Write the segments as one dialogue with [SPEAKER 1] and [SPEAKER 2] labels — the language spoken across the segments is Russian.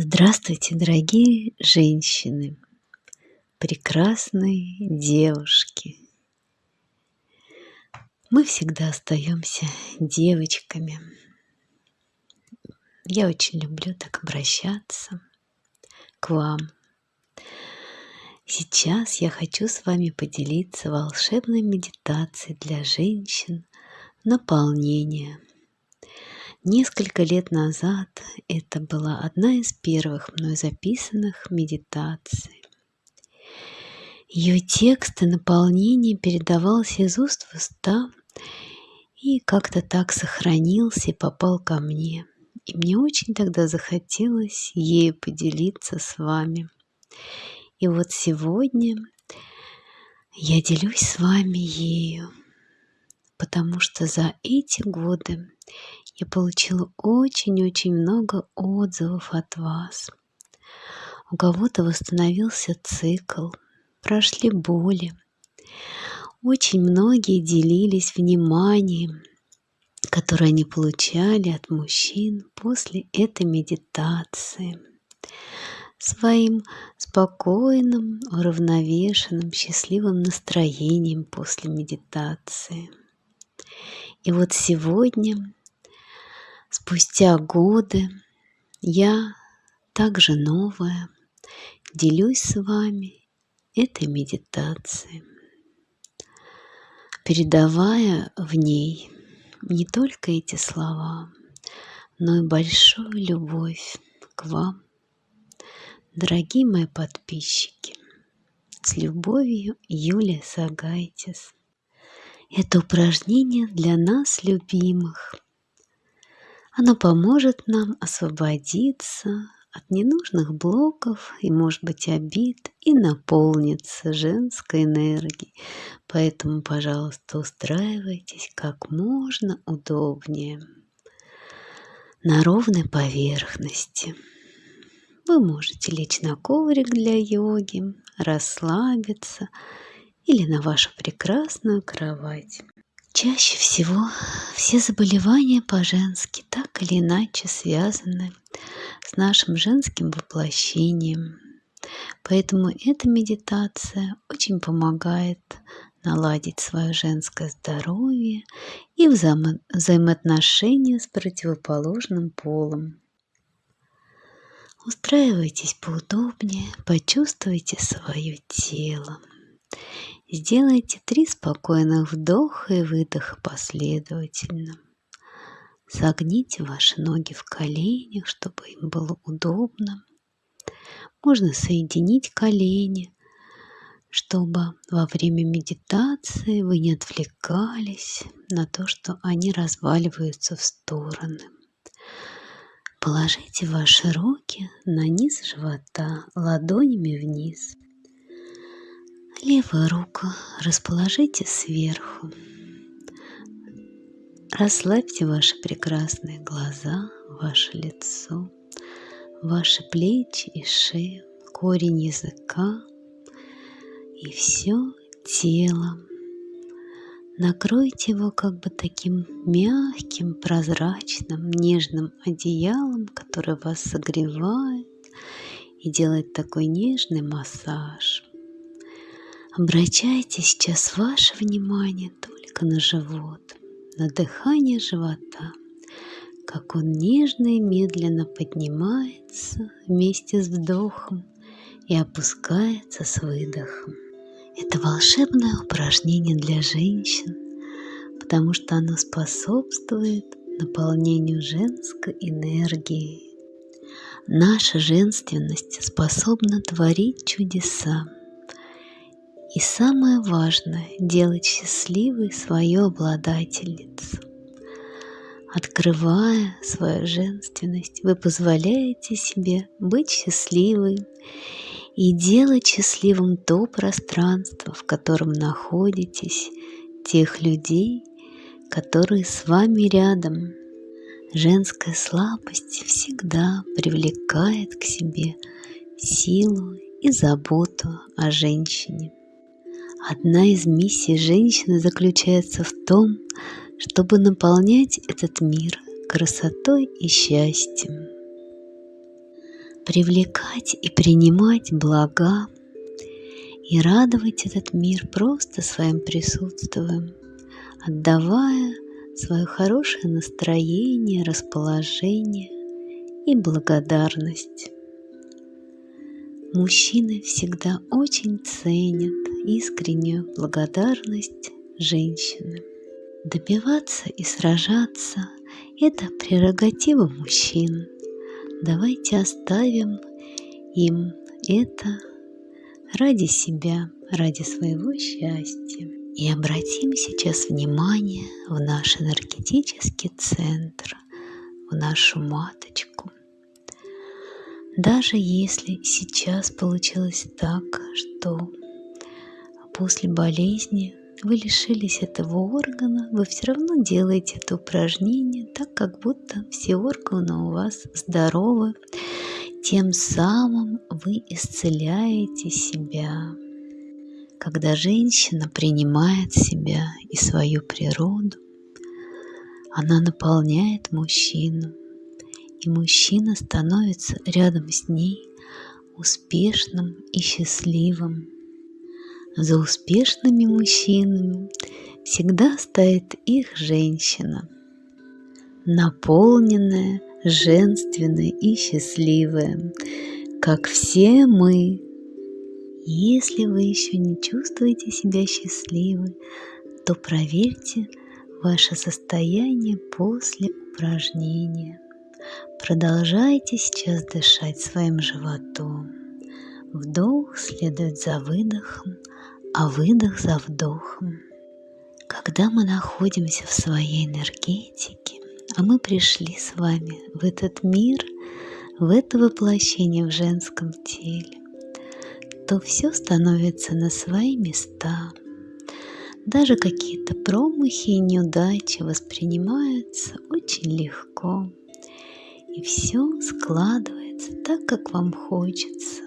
[SPEAKER 1] Здравствуйте, дорогие женщины, прекрасные девушки. Мы всегда остаемся девочками. Я очень люблю так обращаться к вам. Сейчас я хочу с вами поделиться волшебной медитацией для женщин наполнения – Несколько лет назад это была одна из первых мной записанных медитаций. Ее текст и наполнение передавался из уст в уста и как-то так сохранился и попал ко мне. И мне очень тогда захотелось ею поделиться с вами. И вот сегодня я делюсь с вами ею, потому что за эти годы я получила очень-очень много отзывов от вас. У кого-то восстановился цикл, прошли боли. Очень многие делились вниманием, которое они получали от мужчин после этой медитации. Своим спокойным, уравновешенным, счастливым настроением после медитации. И вот сегодня Спустя годы я также новая делюсь с вами этой медитацией, передавая в ней не только эти слова, но и большую любовь к вам, дорогие мои подписчики. С любовью, Юлия Сагайтис. Это упражнение для нас, любимых – оно поможет нам освободиться от ненужных блоков и, может быть, обид и наполниться женской энергией. Поэтому, пожалуйста, устраивайтесь как можно удобнее на ровной поверхности. Вы можете лечь на коврик для йоги, расслабиться или на вашу прекрасную кровать. Чаще всего все заболевания по-женски так или иначе связаны с нашим женским воплощением. Поэтому эта медитация очень помогает наладить свое женское здоровье и взаимо- взаимоотношения с противоположным полом. Устраивайтесь поудобнее, почувствуйте свое тело. Сделайте три спокойных вдоха и выдоха последовательно. Согните ваши ноги в коленях, чтобы им было удобно. Можно соединить колени, чтобы во время медитации вы не отвлекались на то, что они разваливаются в стороны. Положите ваши руки на низ живота, ладонями вниз – Левую руку расположите сверху. Расслабьте ваши прекрасные глаза, ваше лицо, ваши плечи и шею, корень языка и все тело. Накройте его как бы таким мягким, прозрачным, нежным одеялом, которое вас согревает и делает такой нежный массаж. Обращайте сейчас ваше внимание только на живот, на дыхание живота, как он нежно и медленно поднимается вместе с вдохом и опускается с выдохом. Это волшебное упражнение для женщин, потому что оно способствует наполнению женской энергии. Наша женственность способна творить чудеса. И самое важное – делать счастливой свою обладательницу. Открывая свою женственность, вы позволяете себе быть счастливой и делать счастливым то пространство, в котором находитесь, тех людей, которые с вами рядом. Женская слабость всегда привлекает к себе силу и заботу о женщине. Одна из миссий женщины заключается в том, чтобы наполнять этот мир красотой и счастьем. привлекать и принимать блага и радовать этот мир просто своим присутствием, отдавая свое хорошее настроение, расположение и благодарность. Мужчины всегда очень ценят искреннюю благодарность женщины. Добиваться и сражаться – это прерогатива мужчин. Давайте оставим им это ради себя, ради своего счастья. И обратим сейчас внимание в наш энергетический центр, в нашу маточку. Даже если сейчас получилось так, что после болезни вы лишились этого органа, вы все равно делаете это упражнение так, как будто все органы у вас здоровы. Тем самым вы исцеляете себя. Когда женщина принимает себя и свою природу, она наполняет мужчину, и мужчина становится рядом с ней успешным и счастливым. За успешными мужчинами всегда стоит их женщина, наполненная, женственная и счастливая, как все мы. Если вы еще не чувствуете себя счастливой, то проверьте ваше состояние после упражнения. Продолжайте сейчас дышать своим животом. Вдох следует за выдохом, а выдох за вдохом. Когда мы находимся в своей энергетике, а мы пришли с вами в этот мир, в это воплощение в женском теле, то все становится на свои места. Даже какие-то промахи и неудачи воспринимаются очень легко. И все складывается так, как вам хочется.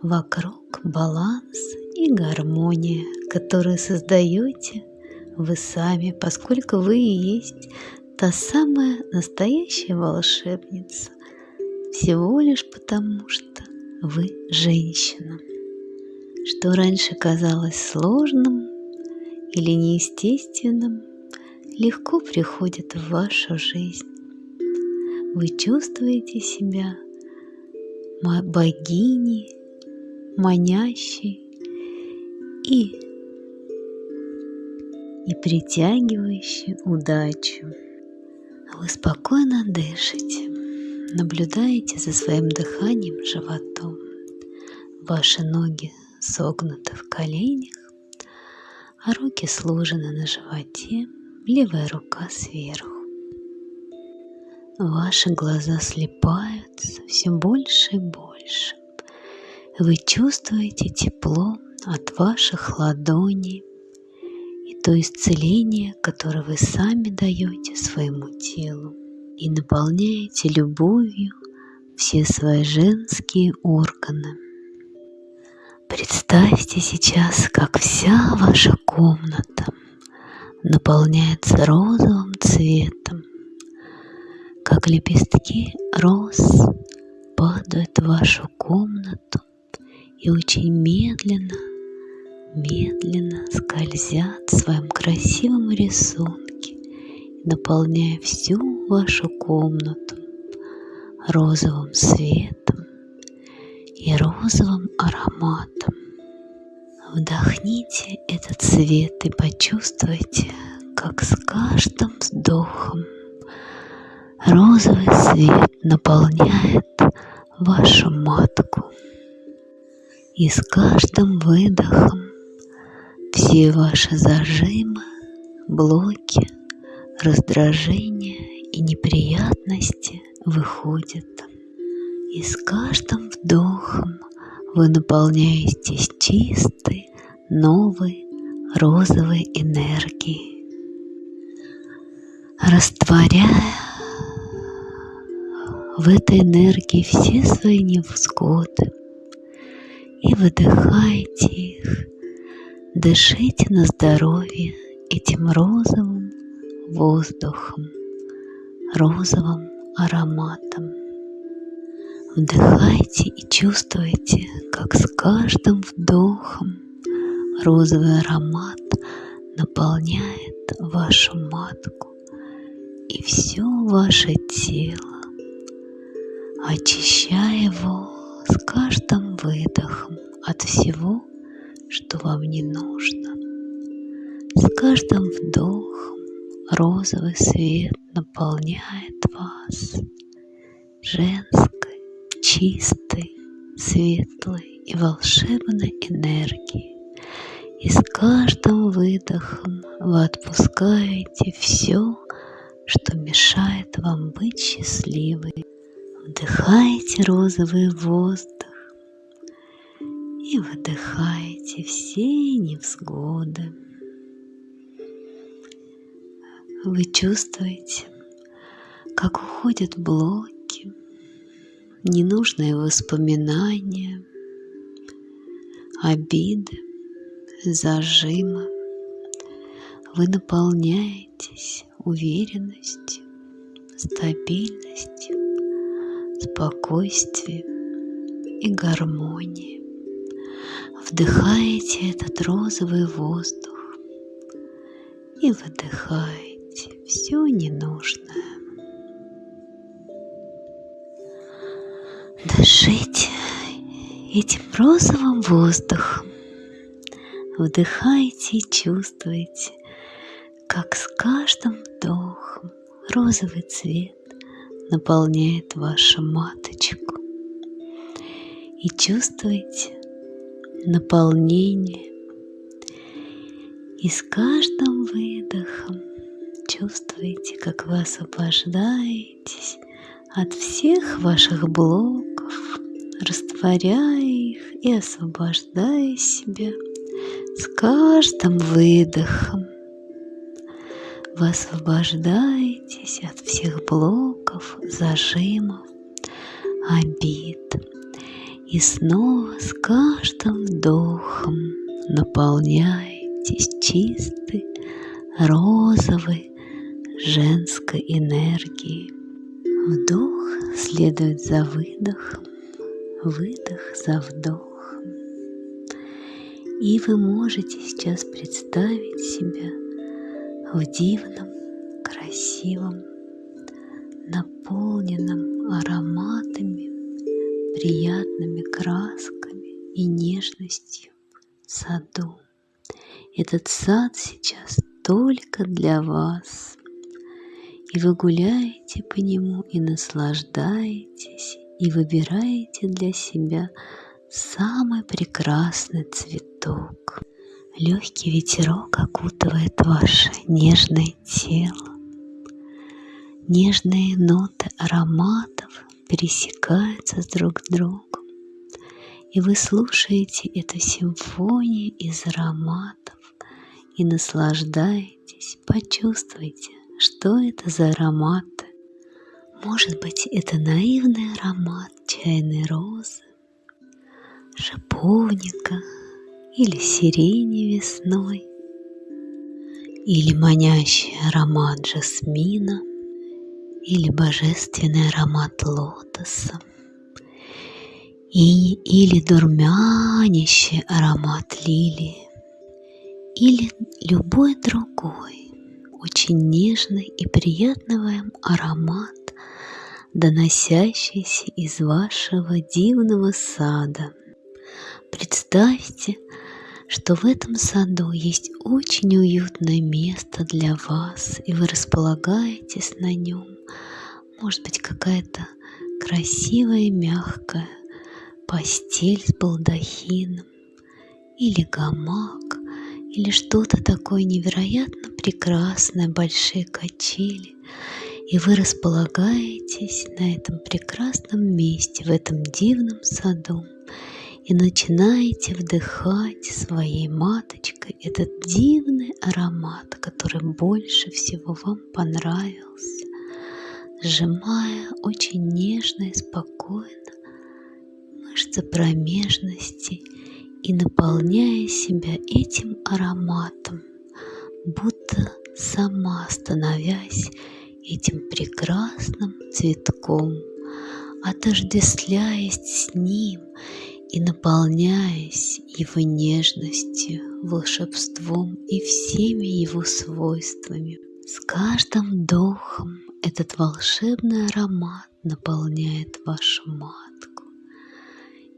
[SPEAKER 1] Вокруг баланс и гармония, которую создаете вы сами, поскольку вы и есть та самая настоящая волшебница, всего лишь потому, что вы женщина. Что раньше казалось сложным или неестественным, легко приходит в вашу жизнь. Вы чувствуете себя богиней, манящей и, и притягивающей удачу. Вы спокойно дышите, наблюдаете за своим дыханием животом. Ваши ноги согнуты в коленях, а руки сложены на животе, левая рука сверху. Ваши глаза слепаются все больше и больше. Вы чувствуете тепло от ваших ладоней и то исцеление, которое вы сами даете своему телу и наполняете любовью все свои женские органы. Представьте сейчас, как вся ваша комната наполняется розовым цветом, как лепестки роз падают в вашу комнату и очень медленно, медленно скользят в своем красивом рисунке, наполняя всю вашу комнату розовым светом и розовым ароматом. Вдохните этот цвет и почувствуйте, как с каждым вздохом розовый свет наполняет вашу матку. И с каждым выдохом все ваши зажимы, блоки, раздражения и неприятности выходят. И с каждым вдохом вы наполняетесь чистой, новой, розовой энергией, растворяя в этой энергии все свои невзгоды, и выдыхайте их. Дышите на здоровье этим розовым воздухом, розовым ароматом. Вдыхайте и чувствуйте, как с каждым вдохом розовый аромат наполняет вашу матку и все ваше тело, очищая его с каждым выдохом от всего, что вам не нужно. С каждым вдохом розовый свет наполняет вас женской, чистой, светлой и волшебной энергией. И с каждым выдохом вы отпускаете все, что мешает вам быть счастливой. Вдыхаете розовый воздух и выдыхаете все невзгоды. Вы чувствуете, как уходят блоки, ненужные воспоминания, обиды, зажимы. Вы наполняетесь уверенностью, стабильностью, спокойствием и гармонией. Вдыхаете этот розовый воздух и выдыхаете все ненужное. Дышите этим розовым воздухом. Вдыхайте и чувствуйте, как с каждым вдохом розовый цвет наполняет вашу маточку. И чувствуйте наполнение. И с каждым выдохом чувствуете, как вы освобождаетесь от всех ваших блоков, растворяя их и освобождая себя с каждым выдохом. Вы освобождаетесь от всех блоков, зажимов, обид. И снова с каждым вдохом наполняетесь чистой, розовой, женской энергией. Вдох следует за выдохом, выдох за вдохом. И вы можете сейчас представить себя в дивном, красивом, наполненном ароматами, приятными красками и нежностью саду. Этот сад сейчас только для вас. И вы гуляете по нему и наслаждаетесь, и выбираете для себя самый прекрасный цветок. Легкий ветерок окутывает ваше нежное тело. Нежные ноты ароматов пересекаются друг с другом. И вы слушаете эту симфонию из ароматов и наслаждаетесь, почувствуйте, что это за ароматы. Может быть, это наивный аромат чайной розы, шиповника или сирени весной, или манящий аромат жасмина, или божественный аромат лотоса, и, или дурмянящий аромат лилии, или любой другой, очень нежный и приятный аромат, доносящийся из вашего дивного сада. Представьте, что в этом саду есть очень уютное место для вас, и вы располагаетесь на нем. Может быть, какая-то красивая, мягкая постель с балдахином, или гамак, или что-то такое невероятно прекрасное, большие качели – и вы располагаетесь на этом прекрасном месте, в этом дивном саду, и начинаете вдыхать своей маточкой этот дивный аромат, который больше всего вам понравился, сжимая очень нежно и спокойно мышцы промежности и наполняя себя этим ароматом, будто сама становясь этим прекрасным цветком, отождествляясь с ним и наполняясь его нежностью, волшебством и всеми его свойствами. С каждым вдохом этот волшебный аромат наполняет вашу матку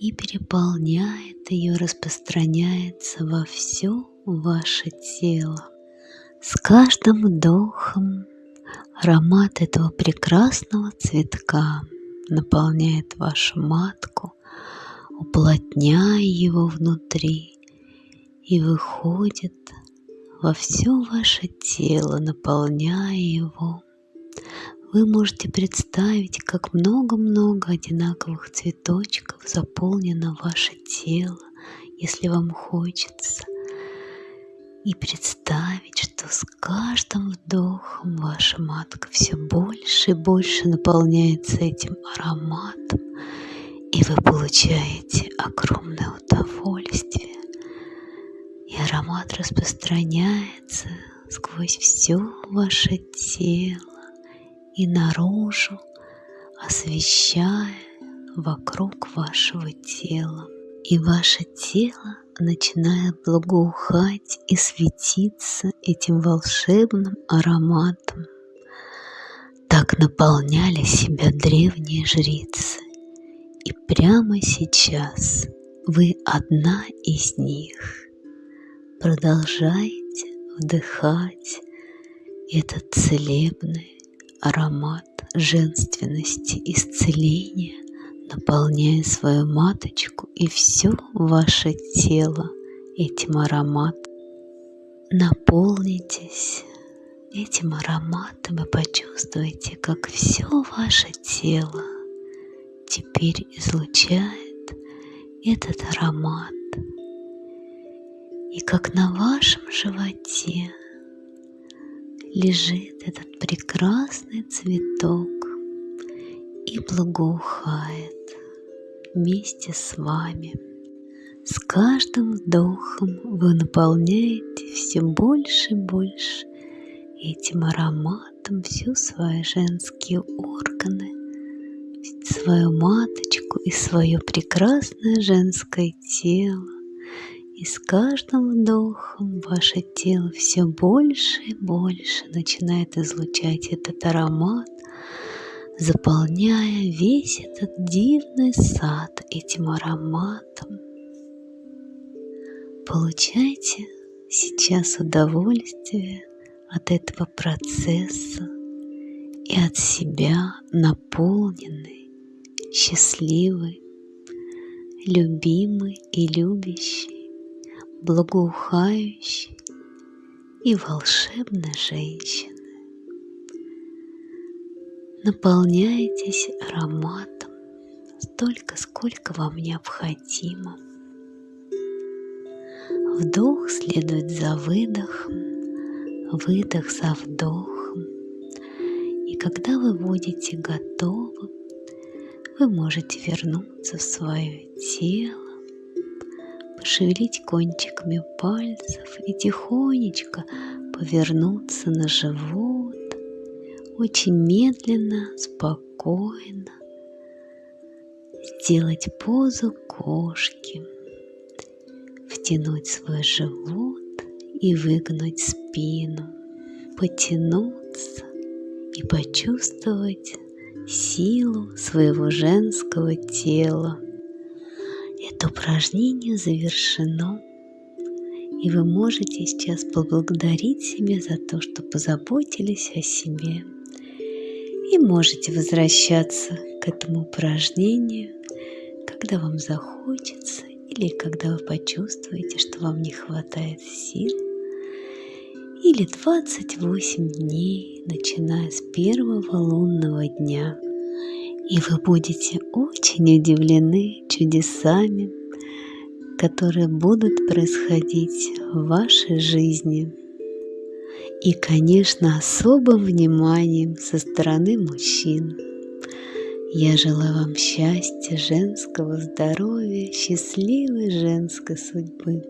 [SPEAKER 1] и переполняет ее, распространяется во все ваше тело. С каждым вдохом аромат этого прекрасного цветка наполняет вашу матку, уплотняя его внутри и выходит во все ваше тело, наполняя его. Вы можете представить, как много-много одинаковых цветочков заполнено ваше тело, если вам хочется. И представить, что с каждым вдохом ваша матка все больше и больше наполняется этим ароматом, и вы получаете огромное удовольствие. И аромат распространяется сквозь все ваше тело и наружу, освещая вокруг вашего тела. И ваше тело начинает благоухать и светиться этим волшебным ароматом. Так наполняли себя древние жрицы. И прямо сейчас вы одна из них. Продолжайте вдыхать этот целебный аромат женственности, исцеления, наполняя свою маточку и все ваше тело этим ароматом. Наполнитесь этим ароматом и почувствуйте, как все ваше тело теперь излучает этот аромат. И как на вашем животе лежит этот прекрасный цветок и благоухает вместе с вами. С каждым вдохом вы наполняете все больше и больше этим ароматом все свои женские органы, свою маточку и свое прекрасное женское тело. И с каждым вдохом ваше тело все больше и больше начинает излучать этот аромат, заполняя весь этот дивный сад этим ароматом. Получайте сейчас удовольствие от этого процесса и от себя наполненный, счастливый, любимый и любящий, благоухающий и волшебной женщиной. Наполняйтесь ароматом столько, сколько вам необходимо. Вдох следует за выдохом, выдох за вдохом. И когда вы будете готовы, вы можете вернуться в свое тело, пошевелить кончиками пальцев и тихонечко повернуться на живот, очень медленно, спокойно сделать позу кошки, втянуть свой живот и выгнуть спину, потянуться и почувствовать силу своего женского тела. Это упражнение завершено, и вы можете сейчас поблагодарить себя за то, что позаботились о себе и можете возвращаться к этому упражнению, когда вам захочется или когда вы почувствуете, что вам не хватает сил, или 28 дней, начиная с первого лунного дня. И вы будете очень удивлены чудесами, которые будут происходить в вашей жизни и, конечно, особым вниманием со стороны мужчин. Я желаю вам счастья, женского здоровья, счастливой женской судьбы.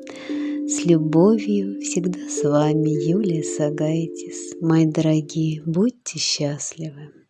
[SPEAKER 1] С любовью всегда с вами Юлия Сагайтис. Мои дорогие, будьте счастливы!